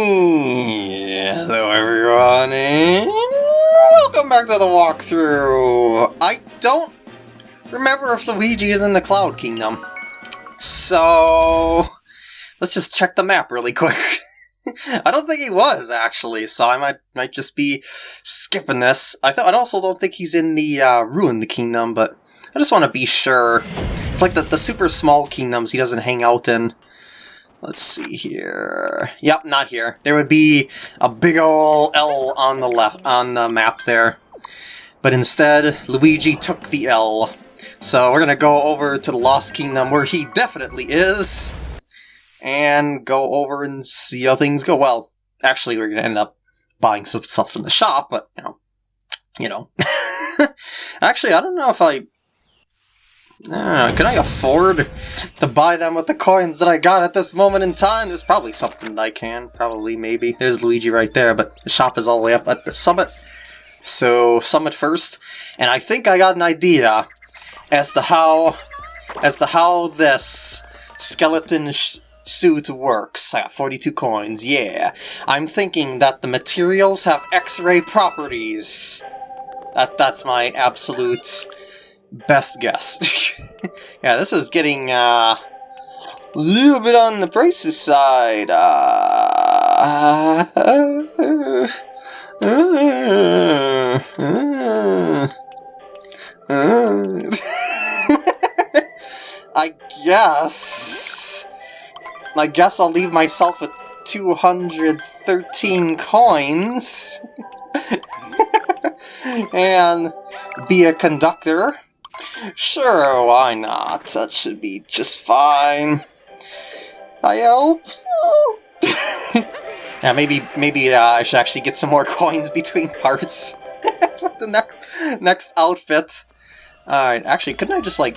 Hello everyone, and welcome back to the walkthrough! I don't remember if Luigi is in the Cloud Kingdom. So, let's just check the map really quick. I don't think he was, actually, so I might might just be skipping this. I, th I also don't think he's in the uh, Ruined Kingdom, but I just want to be sure. It's like the, the super small kingdoms he doesn't hang out in. Let's see here. Yep, not here. There would be a big ol' L on the left on the map there. But instead, Luigi took the L. So we're gonna go over to the Lost Kingdom where he definitely is. And go over and see how things go. Well, actually we're gonna end up buying some stuff from the shop, but you know. You know. actually, I don't know if I uh, can I afford to buy them with the coins that I got at this moment in time? There's probably something I can. Probably, maybe. There's Luigi right there, but the shop is all the way up at the summit. So, summit first. And I think I got an idea as to how, as to how this skeleton suit works. I got 42 coins, yeah. I'm thinking that the materials have X-ray properties. That, that's my absolute best guess. yeah, this is getting uh, a little bit on the pricey side. Uh, I guess... I guess I'll leave myself with 213 coins. and be a conductor. Sure, why not? That should be just fine. I hope so. yeah, maybe maybe uh, I should actually get some more coins between parts for the next next outfit. Alright, actually, couldn't I just like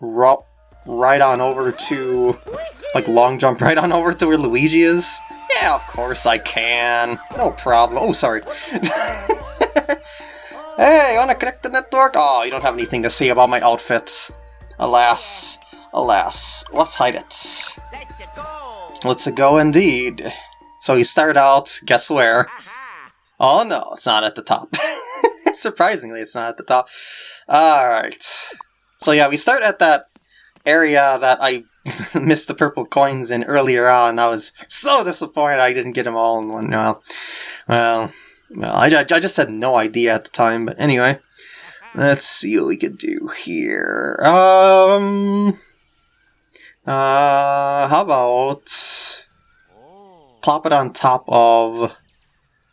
right on over to like long jump right on over to where Luigi is? Yeah, of course I can. No problem. Oh, sorry. Hey, wanna connect the network? Oh, you don't have anything to say about my outfit. Alas, alas. Let's hide it. Let's go Let's go indeed. So you start out, guess where? Oh no, it's not at the top. Surprisingly, it's not at the top. Alright. So yeah, we start at that area that I missed the purple coins in earlier on. I was so disappointed I didn't get them all in one. Well, well, well, I, I, just had no idea at the time, but anyway. Let's see what we could do here. Um... Uh, how about... Plop it on top of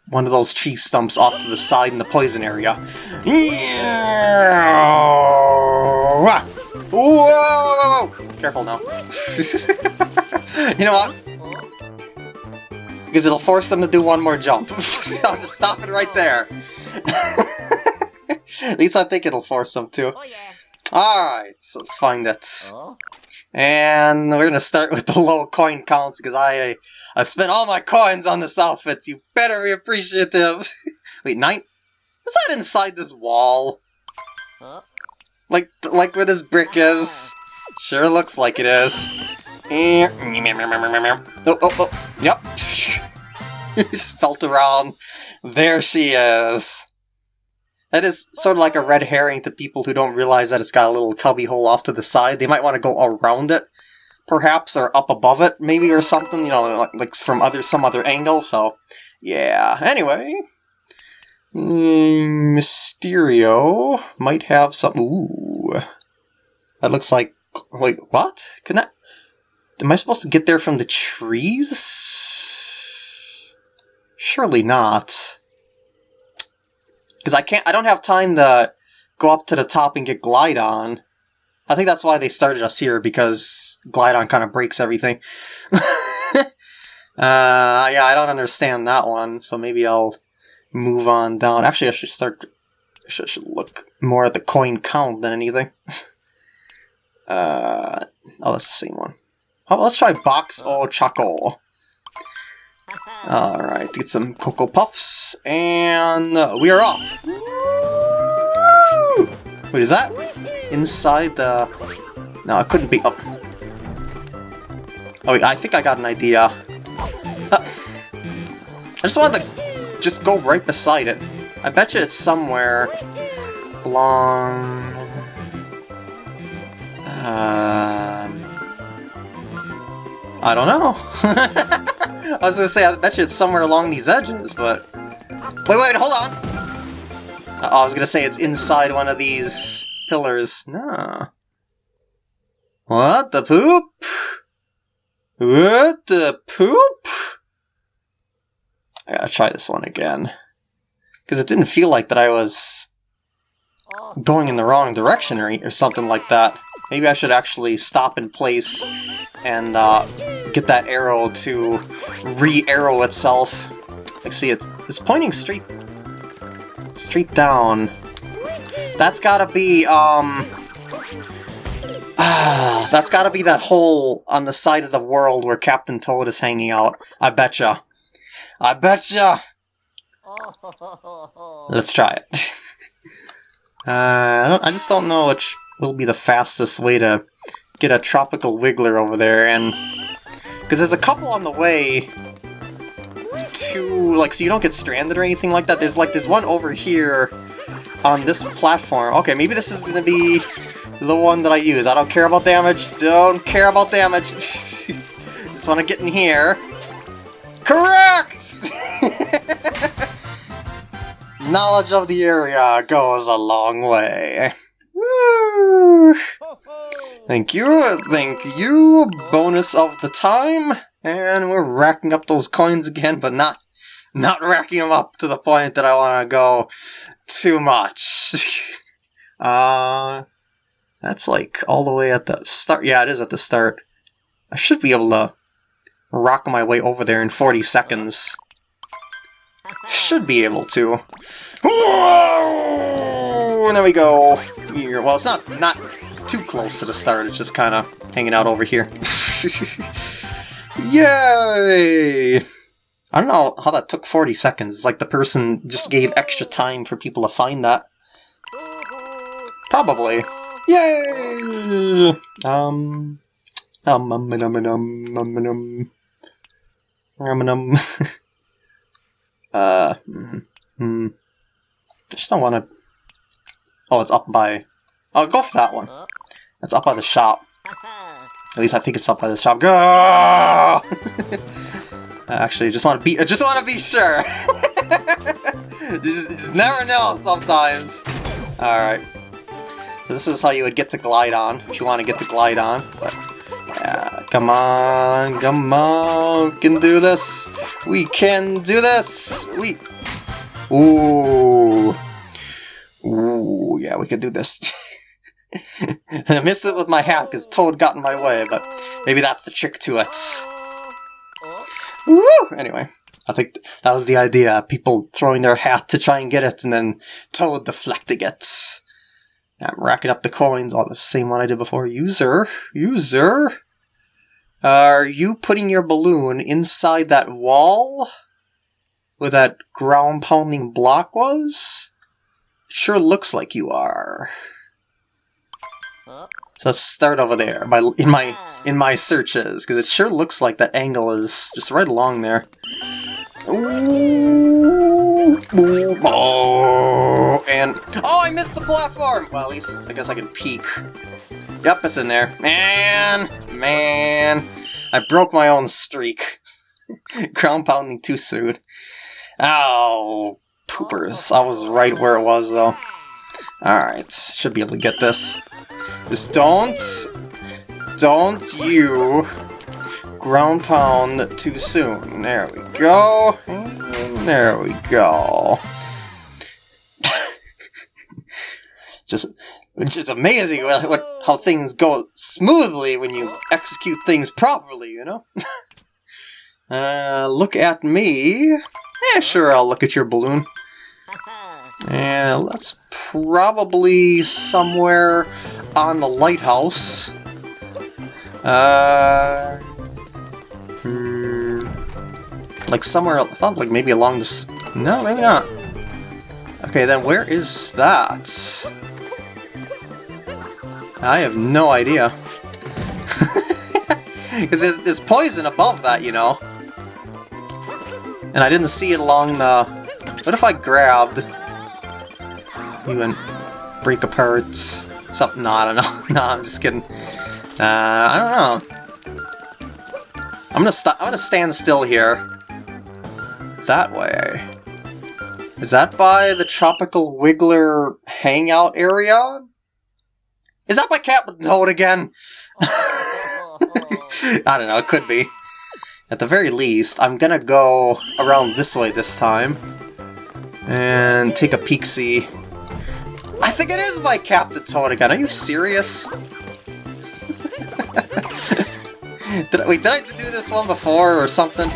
one of those tree stumps off to the side in the poison area. Yeah! Whoa. Careful now. you know what? Because it'll force them to do one more jump. I'll just stop it right there. At least I think it'll force them to. Oh, yeah. Alright, so let's find it. Oh. And we're gonna start with the low coin counts because I I spent all my coins on this outfit. You better be appreciative. Wait, nine? Is that inside this wall? Huh? Like like where this brick is? Sure looks like it is. Eh. Oh, oh, oh, yep. just felt around. There she is. That is sort of like a red herring to people who don't realize that it's got a little cubby hole off to the side. They might want to go around it, perhaps, or up above it, maybe, or something, you know, like from other some other angle, so, yeah. Anyway, mm, Mysterio might have some... Ooh. That looks like... Wait, what? Can I... Am I supposed to get there from the trees? Surely not. Because I can't, I don't have time to go up to the top and get Glydon. I think that's why they started us here, because Glydon kind of breaks everything. uh, yeah, I don't understand that one, so maybe I'll move on down. Actually, I should start, I should, I should look more at the coin count than anything. uh, oh, that's the same one. Oh, let's try Box or Choco. Alright, get some Cocoa Puffs, and uh, we are off! Wait, is that inside the... No, it couldn't be... Oh, oh wait, I think I got an idea. Uh, just wanted to just go right beside it. I bet you it's somewhere along... Um... I don't know. I was gonna say, I bet you it's somewhere along these edges, but... Wait, wait, hold on! Oh, I was gonna say it's inside one of these pillars. No. What the poop? What the poop? I gotta try this one again. Because it didn't feel like that I was oh. going in the wrong direction or, or something like that. Maybe I should actually stop in place and uh, get that arrow to re-arrow itself. Like, see, it's, it's pointing straight, straight down. That's gotta be, um... Ah, that's gotta be that hole on the side of the world where Captain Toad is hanging out. I betcha. I betcha! Let's try it. uh, I, don't, I just don't know which will be the fastest way to get a tropical wiggler over there, and... Because there's a couple on the way to, like, so you don't get stranded or anything like that. There's, like, there's one over here on this platform. Okay, maybe this is going to be the one that I use. I don't care about damage. Don't care about damage. Just want to get in here. Correct! Knowledge of the area goes a long way. Thank you, thank you, bonus of the time, and we're racking up those coins again, but not not racking them up to the point that I want to go too much. uh, that's like all the way at the start. Yeah, it is at the start. I should be able to rock my way over there in 40 seconds. Should be able to. Whoa! And there we go. Well, it's not not too close to the start. It's just kind of hanging out over here. Yay! I don't know how that took 40 seconds. It's like the person just gave extra time for people to find that. Probably. Yay! Um. Um, um, um, um, um, um, um, um, um. uh, hmm, hmm. I just don't want to... Oh, it's up by... I'll go for that one. It's up by the shop. At least I think it's up by the shop. Go! Actually just want to be... I just want to be sure! you, just, you just never know sometimes. Alright. So this is how you would get to Glydon if you want to get to Glydon. But yeah, come on, come on, we can do this. We can do this. We. Ooh. Ooh, yeah, we can do this. I missed it with my hat because oh. Toad got in my way, but maybe that's the trick to it. Oh. Woo! Anyway, I think that was the idea. People throwing their hat to try and get it, and then Toad deflecting it. I'm racking up the coins, all the same one I did before. User, user, are you putting your balloon inside that wall where that ground pounding block was? Sure looks like you are. So let's start over there by in my in my searches because it sure looks like that angle is just right along there. Ooh, ooh, oh, and oh, I missed the platform. Well, at least I guess I can peek. Yep, it's in there. Man, man, I broke my own streak. Ground pounding too soon. Oh, poopers. I was right where it was though. Alright, should be able to get this. Just don't, don't you ground pound too soon. There we go. There we go. just, Which is amazing what, what, how things go smoothly when you execute things properly, you know? uh, look at me. Yeah, sure, I'll look at your balloon. And let's probably somewhere on the lighthouse. Uh, Hmm, like somewhere, I thought like maybe along this, no, maybe not. Okay, then where is that? I have no idea. Because there's, there's poison above that, you know. And I didn't see it along the... What if I grabbed... You and break apart something? No, I don't know. no, I'm just kidding. Uh, I don't know. I'm gonna stop. I'm gonna stand still here. That way. Is that by the Tropical Wiggler hangout area? Is that by Captain Toad again? I don't know, it could be. At the very least, I'm gonna go around this way this time. And take a peek-see. I think it is by Captain Toad again. Are you serious? did I, wait, did I do this one before or something?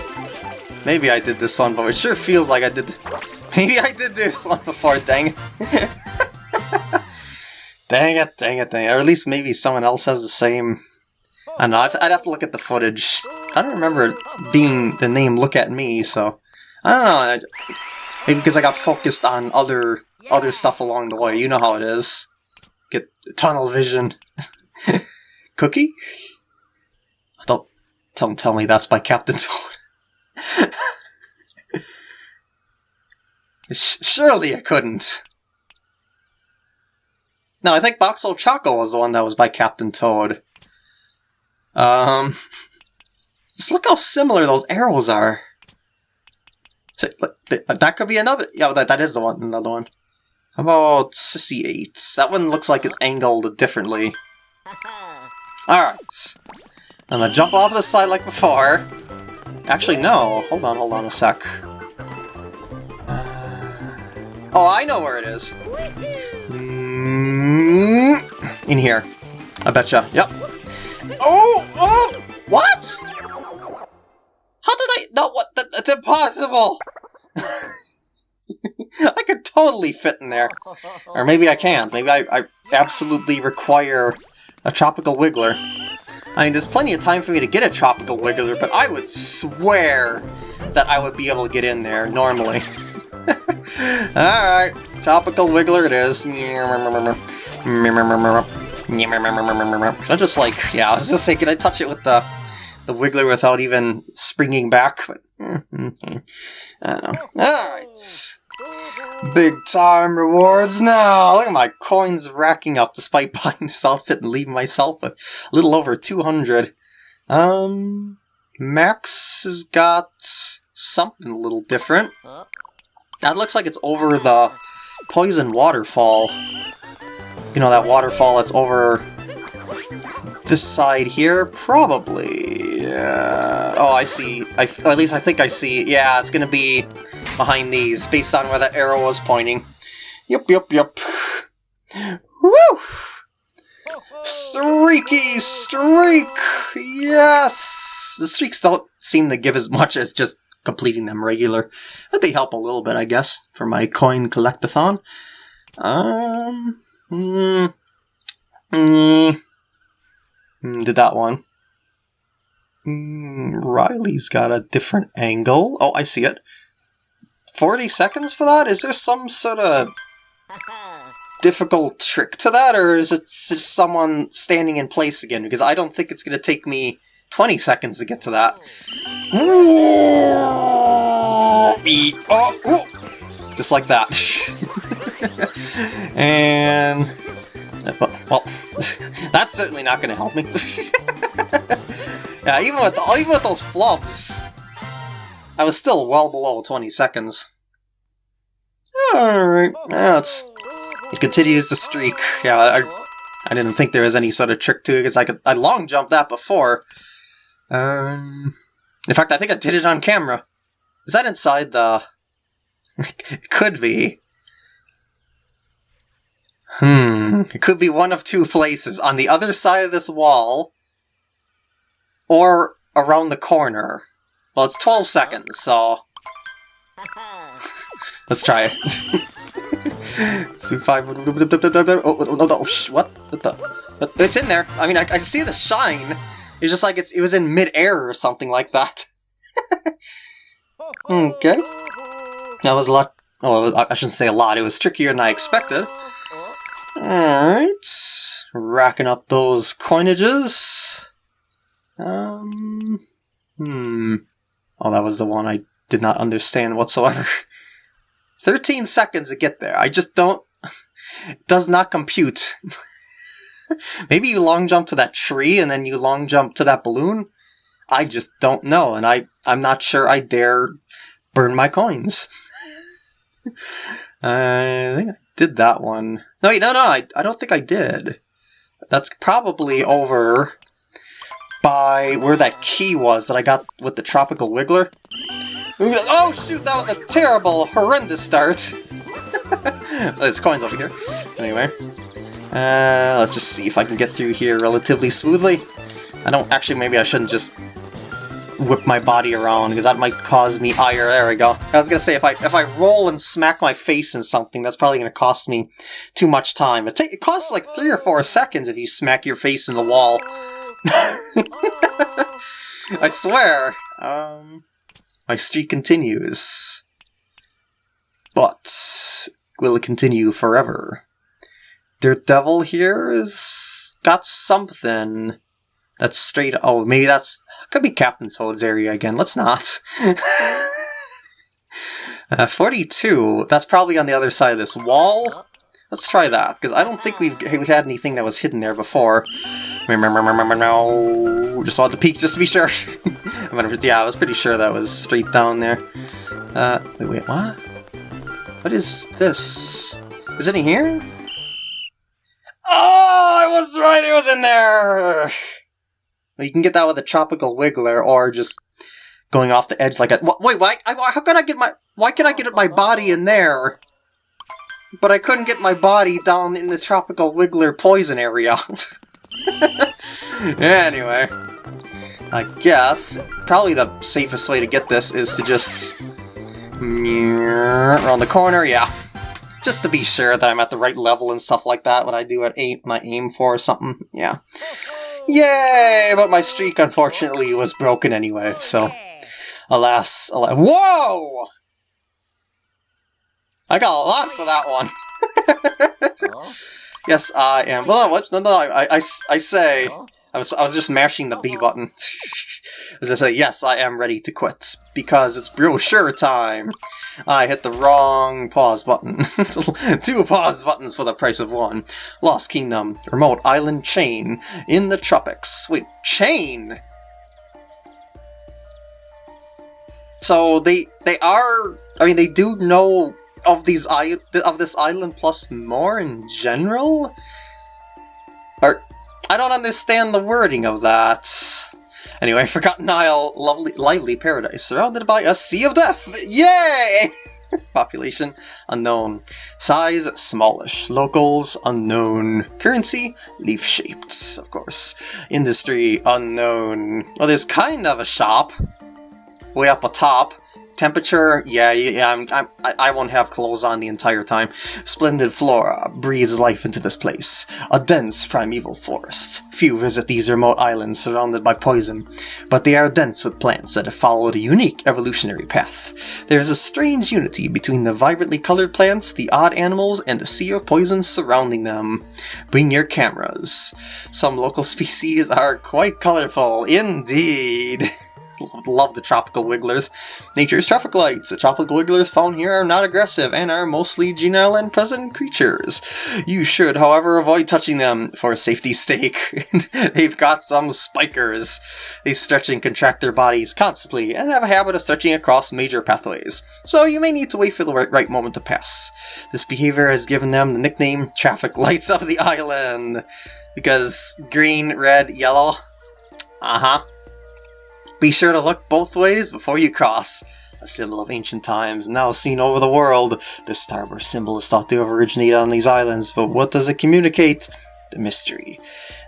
Maybe I did this one, but it sure feels like I did... Maybe I did this one before, dang it. dang it, dang it, dang it. Or at least maybe someone else has the same... I don't know, I'd have to look at the footage. I don't remember being the name Look At Me, so... I don't know, maybe because I got focused on other other stuff along the way. You know how it is. Get tunnel vision. Cookie? Don't, don't tell me that's by Captain Toad. Surely it couldn't. No, I think Boxel Choco was the one that was by Captain Toad. Um, just look how similar those arrows are. So, that could be another. Yeah, that, that is the one. Another one. How about Sissy 8? That one looks like it's angled differently. Alright. I'm gonna jump off the side like before. Actually, no. Hold on, hold on a sec. Oh, I know where it is. Mm, in here. I betcha. Yep. Oh! Oh! What? How did I... No, what? That, that's impossible! Totally fit in there. Or maybe I can't. Maybe I, I absolutely require a Tropical Wiggler. I mean, there's plenty of time for me to get a Tropical Wiggler, but I would swear that I would be able to get in there normally. Alright, topical wiggler it is. Can I just like, yeah, I was just saying, can I touch it with the the wiggler without even springing back? I don't know. Alright. Big time rewards now! Look at my coins racking up despite buying this outfit and leaving myself with a little over 200. Um, Max has got something a little different. That looks like it's over the Poison Waterfall. You know, that waterfall that's over this side here? Probably. Yeah. Oh, I see. I at least I think I see. Yeah, it's gonna be behind these, based on where the arrow was pointing. Yup, yup, yup. Woo! Streaky streak! Yes! The streaks don't seem to give as much as just completing them regular. But they help a little bit, I guess, for my coin collectathon. Um, mm, mm, mm, did that one. Mm, Riley's got a different angle. Oh, I see it. 40 seconds for that? Is there some sort of difficult trick to that, or is it just someone standing in place again? Because I don't think it's going to take me 20 seconds to get to that. Oh, just like that. and... Uh, well, that's certainly not going to help me. yeah, even with, even with those flubs, I was still well below 20 seconds. Alright, it's... It continues to streak. Yeah, I, I didn't think there was any sort of trick to it, because I could I long jumped that before. Um, in fact, I think I did it on camera. Is that inside the... it could be. Hmm, it could be one of two places. On the other side of this wall, or around the corner. Well, it's 12 seconds, so... Let's try it. five. Oh, oh, oh, what? What the? It's in there. I mean, I, I see the shine. It's just like it's it was in midair or something like that. okay. That was a lot. Oh, I shouldn't say a lot. It was trickier than I expected. Alright. Racking up those coinages. Um. Hmm. Oh, that was the one I did not understand whatsoever. 13 seconds to get there. I just don't... It does not compute. Maybe you long jump to that tree and then you long jump to that balloon? I just don't know, and I, I'm not sure I dare burn my coins. I think I did that one. No, wait, no, no, I, I don't think I did. That's probably over by where that key was that I got with the Tropical Wiggler. Oh shoot, that was a terrible, horrendous start. There's coins over here. Anyway, uh, let's just see if I can get through here relatively smoothly. I don't, actually maybe I shouldn't just whip my body around, because that might cause me ire. There we go. I was gonna say, if I if I roll and smack my face in something, that's probably gonna cost me too much time. It, it costs like three or four seconds if you smack your face in the wall. I swear. Um, my streak continues. But will it continue forever? Dirt Devil here is got something that's straight. Oh, maybe that's could be Captain Toad's area again. Let's not. uh, 42. That's probably on the other side of this wall. Let's try that, because I don't think we've we had anything that was hidden there before. Remember no, just want the peek just to be sure. yeah, I was pretty sure that was straight down there. Uh, wait, wait, what? What is this? Is it in here? Oh, I was right, it was in there! You can get that with a tropical wiggler, or just going off the edge like a- Wait, why? How can I get my- Why can I get my body in there? But I couldn't get my body down in the tropical wiggler poison area. anyway. I guess probably the safest way to get this is to just around the corner, yeah. Just to be sure that I'm at the right level and stuff like that when I do it aim my aim for something, yeah. Yay! But my streak, unfortunately, was broken anyway, so... Alas, alas... Whoa! I got a lot for that one. yes, I am. Well, what? No, no, I, I, I say... I was, I was just mashing the B uh-huh. button. As I say, yes, I am ready to quit, because it's brochure time! I hit the wrong pause button. Two pause buttons for the price of one. Lost Kingdom, remote island chain, in the tropics. Wait, chain? So they they are, I mean, they do know of these of this island plus more in general? Or I don't understand the wording of that. Anyway, Forgotten Isle, lovely, lively paradise, surrounded by a sea of death! Yay! Population, unknown. Size, smallish. Locals, unknown. Currency, leaf-shaped, of course. Industry, unknown. Well, there's kind of a shop. Way up atop. Temperature, yeah, yeah, I'm, I'm, I won't have clothes on the entire time. Splendid flora breathes life into this place. A dense primeval forest. Few visit these remote islands surrounded by poison, but they are dense with plants that have followed a unique evolutionary path. There is a strange unity between the vibrantly colored plants, the odd animals, and the sea of poison surrounding them. Bring your cameras. Some local species are quite colorful, indeed. love the tropical wigglers. Nature's traffic lights. The tropical wigglers found here are not aggressive and are mostly genial and present creatures. You should, however, avoid touching them for safety's sake. They've got some spikers. They stretch and contract their bodies constantly and have a habit of stretching across major pathways, so you may need to wait for the right, right moment to pass. This behavior has given them the nickname Traffic Lights of the Island, because green, red, yellow. Uh-huh. Be sure to look both ways before you cross. A symbol of ancient times, now seen over the world. This starburst symbol is thought to have originated on these islands, but what does it communicate? The mystery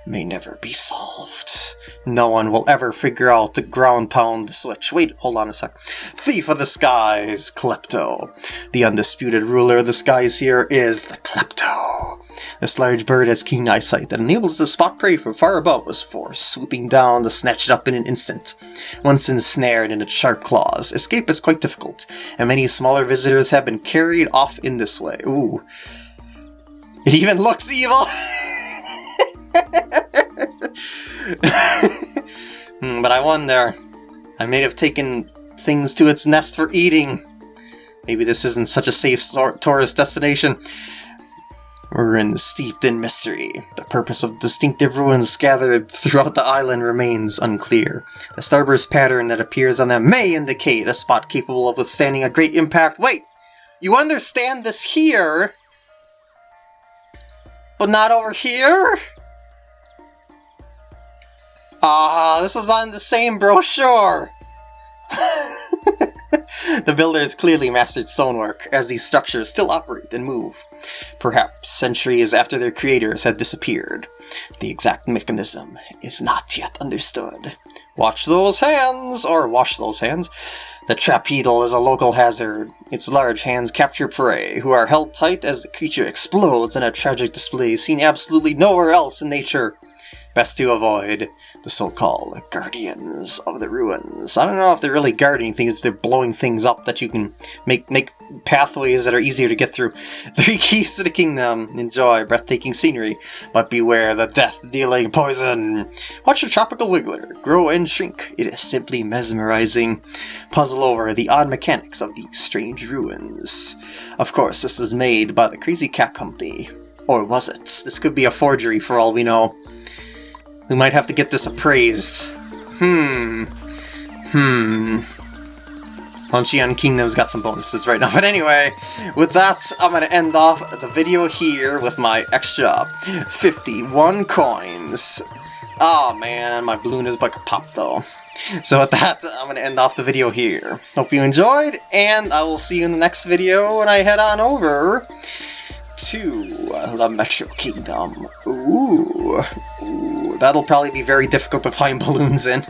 may never be solved. No one will ever figure out the ground pound switch. Wait, hold on a sec. Thief of the Skies, Klepto. The undisputed ruler of the skies here is the Klepto. This large bird has keen eyesight that enables it to spot prey from far above us for swooping down to snatch it up in an instant. Once ensnared in its sharp claws, escape is quite difficult, and many smaller visitors have been carried off in this way. Ooh. It even looks evil! hmm, but I wonder, I may have taken things to its nest for eating. Maybe this isn't such a safe tourist destination. Ruins steeped in mystery. The purpose of distinctive ruins scattered throughout the island remains unclear. The starburst pattern that appears on them may indicate a spot capable of withstanding a great impact. Wait! You understand this here? But not over here? Ah, this is on the same brochure! the builders clearly mastered stonework, as these structures still operate and move. Perhaps centuries after their creators had disappeared. The exact mechanism is not yet understood. Watch those hands, or wash those hands. The Trapeetle is a local hazard. Its large hands capture prey, who are held tight as the creature explodes in a tragic display seen absolutely nowhere else in nature. Best to avoid the so-called Guardians of the Ruins. I don't know if they're really guarding things, they're blowing things up that you can make make pathways that are easier to get through. Three keys to the kingdom. Enjoy breathtaking scenery, but beware the death-dealing poison. Watch the tropical wiggler grow and shrink. It is simply mesmerizing. Puzzle over the odd mechanics of these strange ruins. Of course, this was made by the Crazy Cap Company. Or was it? This could be a forgery for all we know. We might have to get this appraised. Hmm. Hmm. Luncheon Kingdom's got some bonuses right now. But anyway, with that, I'm going to end off the video here with my extra 51 coins. Oh man, my balloon is about to pop though. So with that, I'm going to end off the video here. Hope you enjoyed, and I will see you in the next video when I head on over to the Metro Kingdom. Ooh, ooh, that'll probably be very difficult to find balloons in.